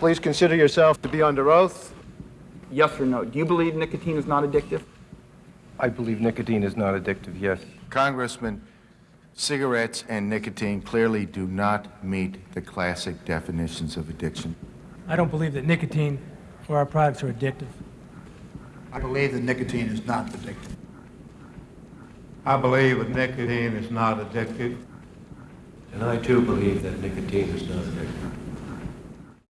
Please consider yourself to be under oath. Yes or no? Do you believe nicotine is not addictive? I believe nicotine is not addictive, yes. Congressman, cigarettes and nicotine clearly do not meet the classic definitions of addiction. I don't believe that nicotine or our products are addictive. I believe that nicotine is not addictive. I believe that nicotine is not addictive. And I too believe that nicotine is not addictive.